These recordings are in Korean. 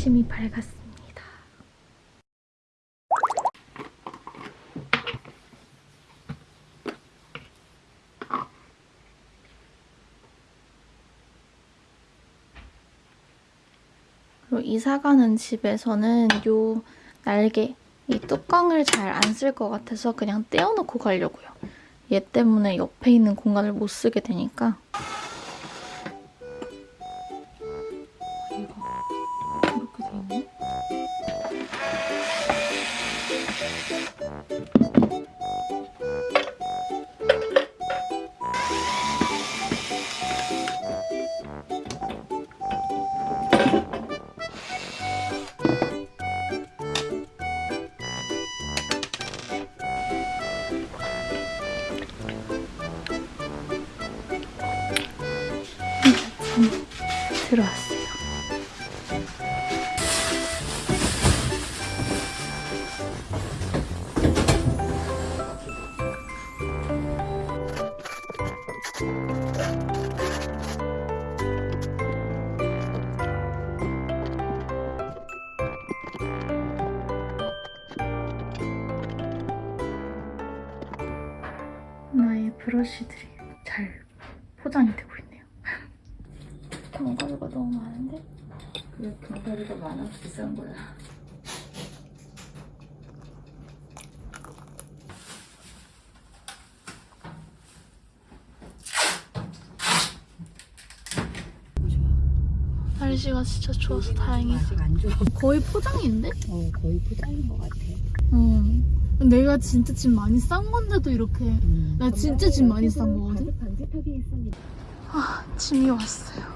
아침이 밝았습니다. 그리고 이사 가는 집에서는 요 날개, 이 뚜껑을 잘 안 쓸 것 같아서 그냥 떼어놓고 가려고요. 얘 때문에 옆에 있는 공간을 못 쓰게 되니까. 들어왔어요. 나의 브러쉬들이 잘 포장이 되고 있네요. 견과류가 너무 많은데? 왜 견과류가 많아 비싼 거야. 날씨가 진짜 좋아서 좋아. 거의 포장인데? 어, 거의 포장인 것 같아. 응. 내가 진짜 짐 많이 싼 건데도 이렇게 음. 나 진짜 짐 많이 싼 거거든? 아, 짐이 왔어요.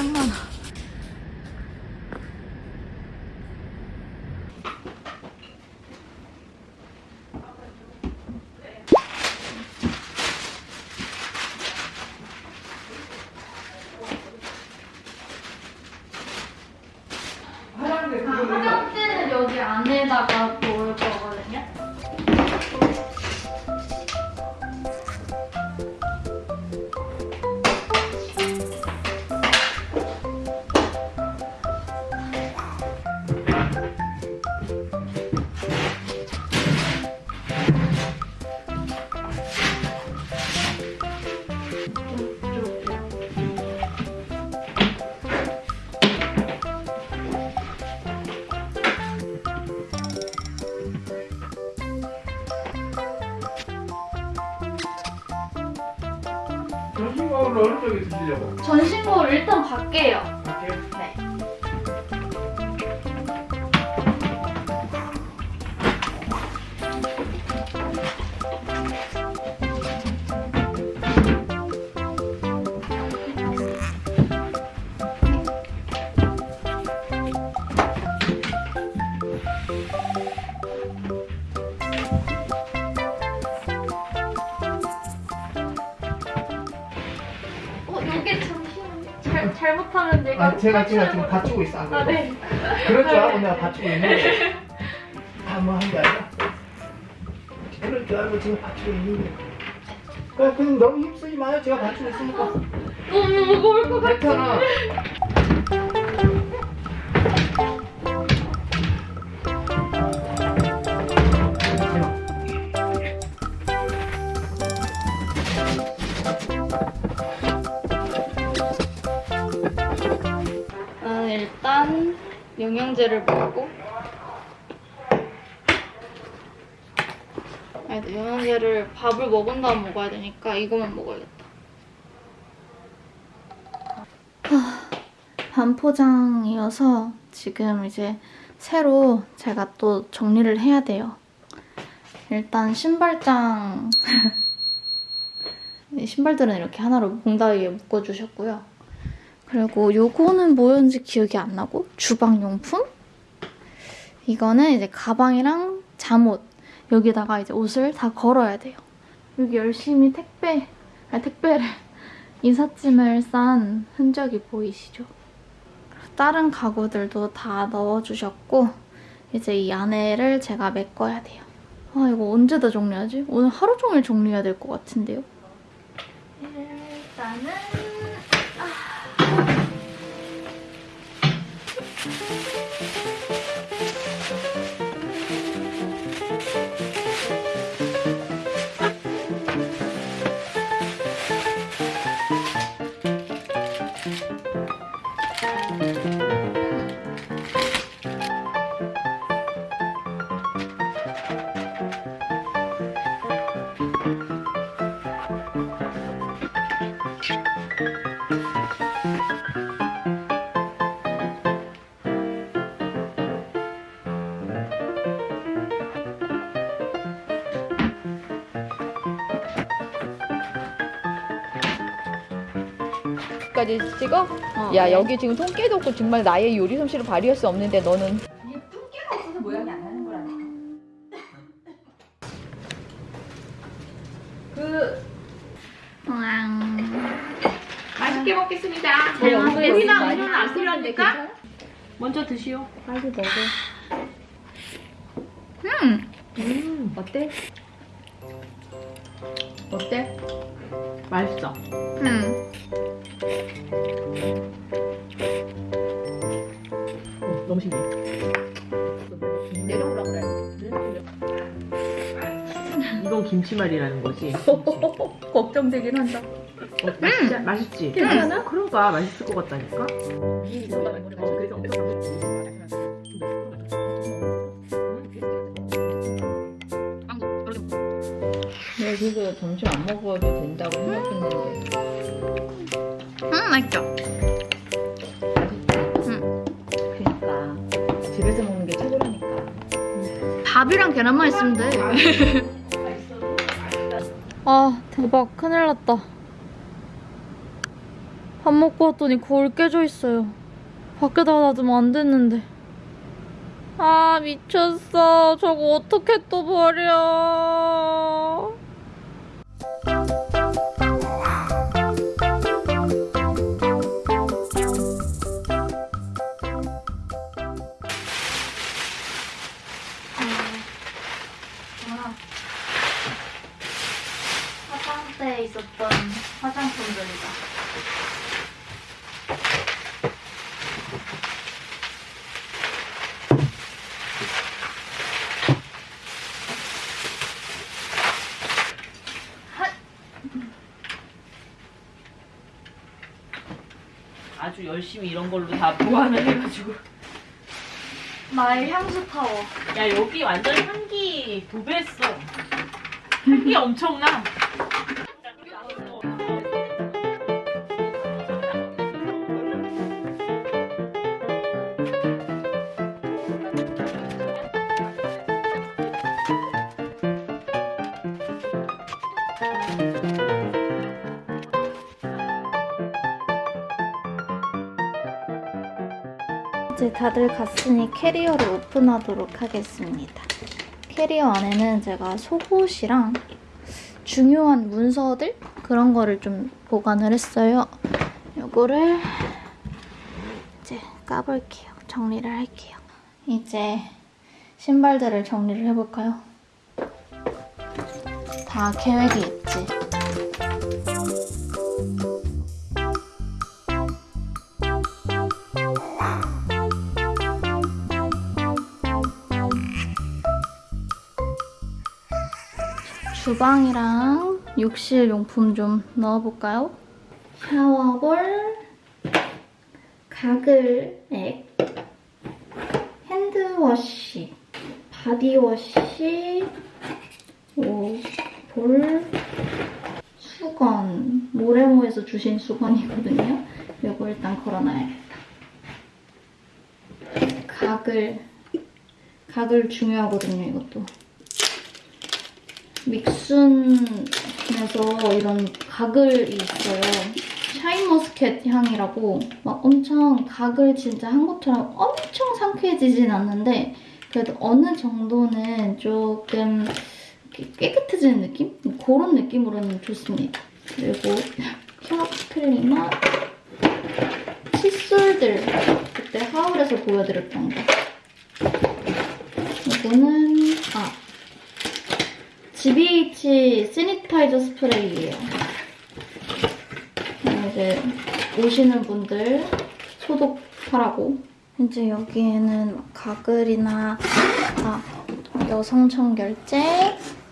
짱 많아. 화장대는 여기 안에다가 드시려고? 전신거울 일단 밖에요. 아, 제가 지금 탈출해버려. 받치고 있어. 안 아? 네. 그럴 줄 알고 내가 받치고 있는데. 다뭐한 게 아니라. 그럴 줄 알고 지금 받치고 있는데. 그냥 너무 힘쓰지 마요. 제가 받치고 있으니까. 너무 무거울 것 같아. 괜찮아. 일단 영양제를 먹고 영양제를 밥을 먹은 다음 먹어야 되니까 이거만 먹어야겠다. 반포장이어서 지금 이제 새로 제가 또 정리를 해야 돼요. 일단 신발장 이 신발들은 이렇게 하나로 몽다위에 묶어주셨고요. 그리고 요거는 뭐였는지 기억이 안 나고 주방용품? 이거는 이제 가방이랑 잠옷 여기다가 이제 옷을 다 걸어야 돼요. 여기 열심히 택배, 아 택배를 이삿짐을 싼 흔적이 보이시죠? 다른 가구들도 다 넣어주셨고 이제 이 안에를 제가 메꿔야 돼요. 아 이거 언제 다 정리하지? 오늘 하루 종일 정리해야 될 것 같은데요? 일단은 Thank you. 까지 찍어? 어, 야 네. 여기 지금 통깨도 없고 정말 나의 요리 솜씨를 발휘할 수 없는데 너는 그 우왕. 맛있게 먹겠습니다. 잘 먹겠습니다. 예빈아 음료는 안 필요합니까? 먼저 드시오. 빨리 먹어 음. 음 어때? 어때? 맛있어. 음. 너무 신기해. 내려오라 그래 이건 김치말이라는 거지. 걱정되긴 한다 어, 맛있지? 맛있지? 괜찮아? 그러니까 맛있을 것 같다니까. 여 맛있죠? 그러니까 집에서 먹는 게 최고라니까 밥이랑 계란만 있으면 돼. 아, 대박. 큰일 났다. 밥 먹고 왔더니 거울 깨져 있어요. 밖에다 놔두면 안 됐는데. 아, 미쳤어. 저거 어떻게 또 버려. 아주 열심히 이런 걸로 다 보완을 해가지고. 나의 향수 타워. 야 여기 완전 향기 도배했어. 향기 엄청나. 이제 다들 갔으니 캐리어를 오픈하도록 하겠습니다. 캐리어 안에는 제가 속옷이랑 중요한 문서들 그런 거를 좀 보관을 했어요. 요거를 이제 까볼게요. 정리를 할게요. 이제 신발들을 정리를 해볼까요? 다 계획이 있지. 주방이랑 욕실 용품 좀 넣어볼까요? 샤워볼, 가글액, hand wash, body wash, 오, 볼, 수건, 모래모에서 주신 수건이거든요. 이거 일단 걸어놔야겠다. 가글, 가글 중요하거든요, 이것도. 믹순에서 이런 가글이 있어요. 샤인머스켓 향이라고 막 엄청 가글 진짜 한 것처럼 엄청 상쾌해지진 않는데 그래도 어느 정도는 조금 깨끗해지는 느낌? 그런 느낌으로는 좋습니다. 그리고 혀 클리너, 칫솔들 그때 haul에서 보여드렸던 거. 이거는 아 GBH sanitizer 스프레이예요. 이제 오시는 분들 소독하라고 이제 여기에는 막 가글이나 아, 여성 청결제,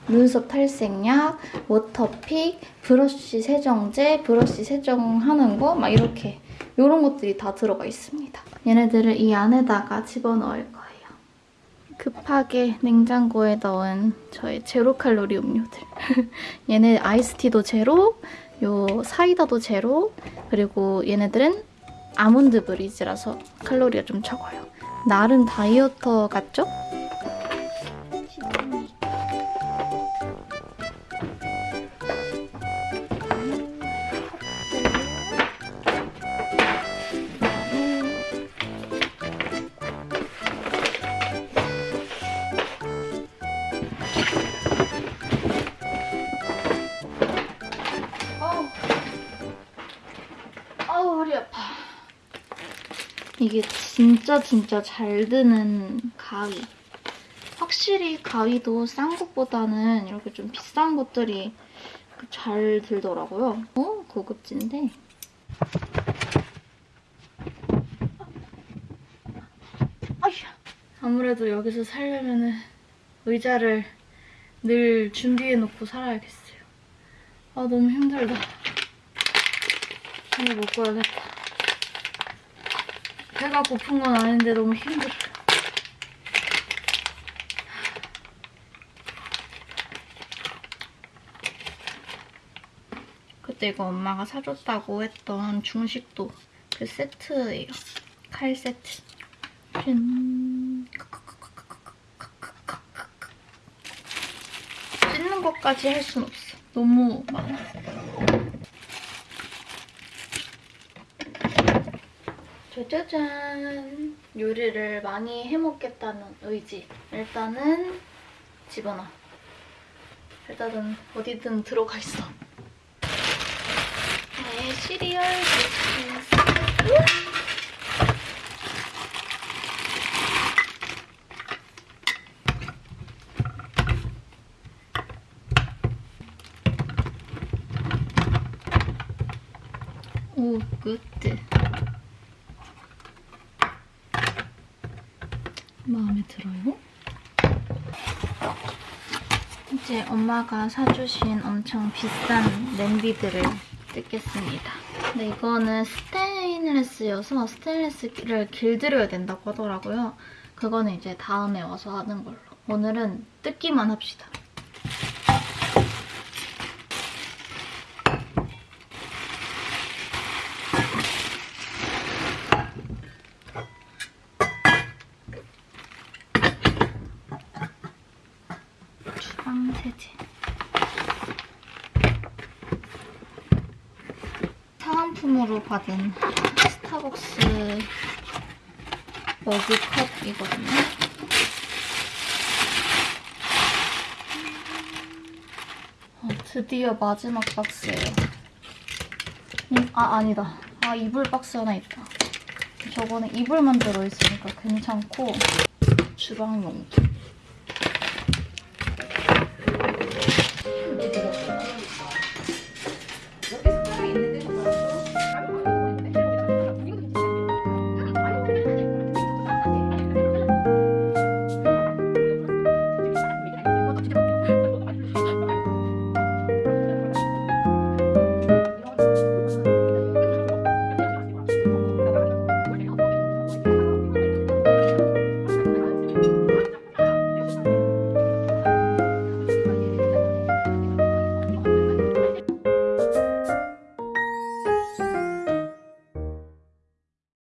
눈썹 탈색약, 워터픽, 브러쉬 세정제, 브러쉬 세정하는 거 막 이렇게 이런 것들이 다 들어가 있습니다. 얘네들을 이 안에다가 집어넣을 거예요. 급하게 냉장고에 넣은 저의 제로 칼로리 음료들. 얘네 아이스티도 제로, 요 사이다도 제로, 그리고 얘네들은 아몬드 브리즈라서 칼로리가 좀 적어요. 나름 다이어터 같죠? 진짜 진짜 잘 드는 가위. 확실히 가위도 싼 것보다는 이렇게 좀 비싼 것들이 잘 들더라고요. 어? 고급진데. 아무래도 여기서 살려면은 의자를 늘 준비해놓고 살아야겠어요. 아 너무 힘들다. 이거 먹고 야겠다. 배가 고픈 건 아닌데 너무 힘들어. 그때 이거 엄마가 사줬다고 했던 중식도 그 세트예요. 칼 세트. 짠. 찢는 것까지 할 순 없어. 너무 많아. 짜자잔. 요리를 많이 해먹겠다는 의지. 일단은 집어넣어. 일단은 어디든 들어가 있어. 네 시리얼 비스킷 오 good. 마음에 들어요? 이제 엄마가 사주신 엄청 비싼 냄비들을 뜯겠습니다. 근데 이거는 스테인레스여서 스테인레스를 길들여야 된다고 하더라고요. 그거는 이제 다음에 와서 하는 걸로. 오늘은 뜯기만 합시다. 주방 세제. 사은품으로 받은 스타벅스 머그컵이거든요. 어, 드디어 마지막 박스예요. 음, 아 아니다. 아 이불 박스 하나 있다. 저거는 이불만 들어있으니까 괜찮고 주방용품. 이제